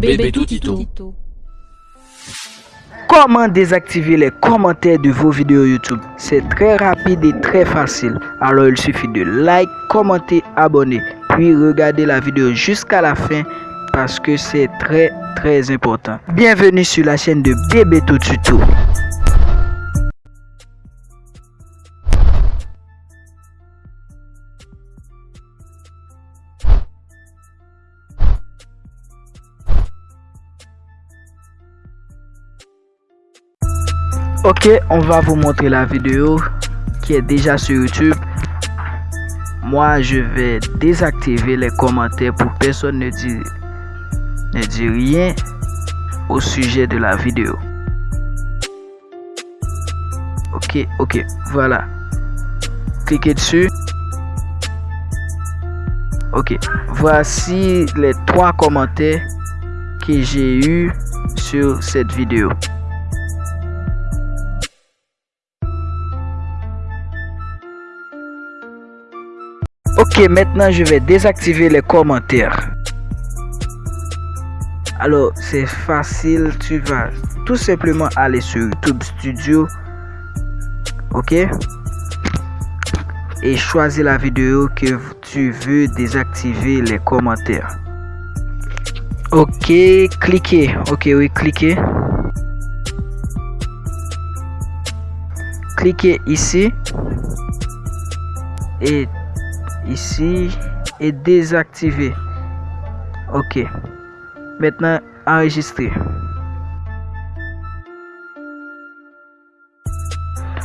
Bébé Toutito. Comment désactiver les commentaires de vos vidéos YouTube? C'est très rapide et très facile. Alors il suffit de like, commenter, abonner, puis regarder la vidéo jusqu'à la fin parce que c'est très très important. Bienvenue sur la chaîne de Bébé Tuto. Ok, on va vous montrer la vidéo qui est déjà sur YouTube. Moi, je vais désactiver les commentaires pour personne ne dit, ne rien au sujet de la vidéo. Ok, ok, voilà. Cliquez dessus. Ok, voici les trois commentaires que j'ai eu sur cette vidéo. Ok, maintenant je vais désactiver les commentaires. Alors, c'est facile, tu vas tout simplement aller sur YouTube Studio. Ok? Et choisir la vidéo que tu veux désactiver les commentaires. Ok, cliquez. Ok, oui, cliquez. Cliquez ici. Et ici et désactiver. Ok. Maintenant, enregistrer.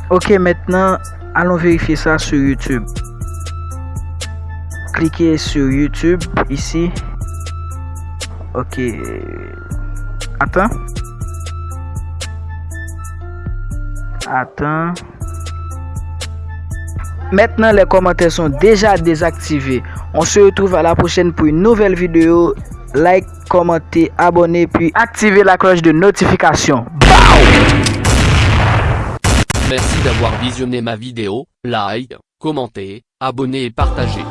Ok, maintenant, allons vérifier ça sur YouTube. Cliquez sur YouTube ici. Ok. Attends. Attends. Maintenant, les commentaires sont déjà désactivés. On se retrouve à la prochaine pour une nouvelle vidéo. Like, commentez, abonnez, puis activez la cloche de notification. Merci d'avoir visionné ma vidéo. Like, commentez, abonnez et partagez.